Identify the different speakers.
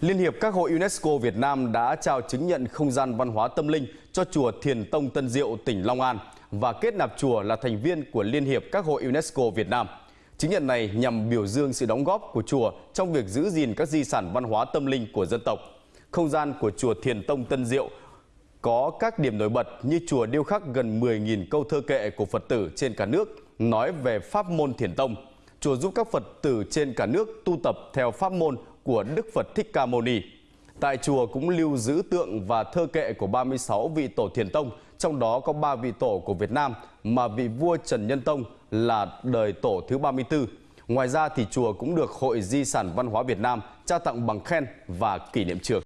Speaker 1: Liên hiệp các hội UNESCO Việt Nam đã trao chứng nhận không gian văn hóa tâm linh cho chùa Thiền Tông Tân Diệu, tỉnh Long An và kết nạp chùa là thành viên của Liên hiệp các hội UNESCO Việt Nam. Chứng nhận này nhằm biểu dương sự đóng góp của chùa trong việc giữ gìn các di sản văn hóa tâm linh của dân tộc. Không gian của chùa Thiền Tông Tân Diệu có các điểm nổi bật như chùa điêu khắc gần 10.000 câu thơ kệ của Phật tử trên cả nước nói về pháp môn Thiền Tông. Chùa giúp các Phật tử trên cả nước tu tập theo pháp môn của Đức Phật Thích Ca Mâu Ni. Tại chùa cũng lưu giữ tượng và thơ kệ của 36 vị tổ thiền tông, trong đó có 3 vị tổ của Việt Nam mà vị vua Trần Nhân Tông là đời tổ thứ 34. Ngoài ra thì chùa cũng được Hội Di sản Văn hóa Việt Nam trao tặng bằng khen và kỷ niệm trường.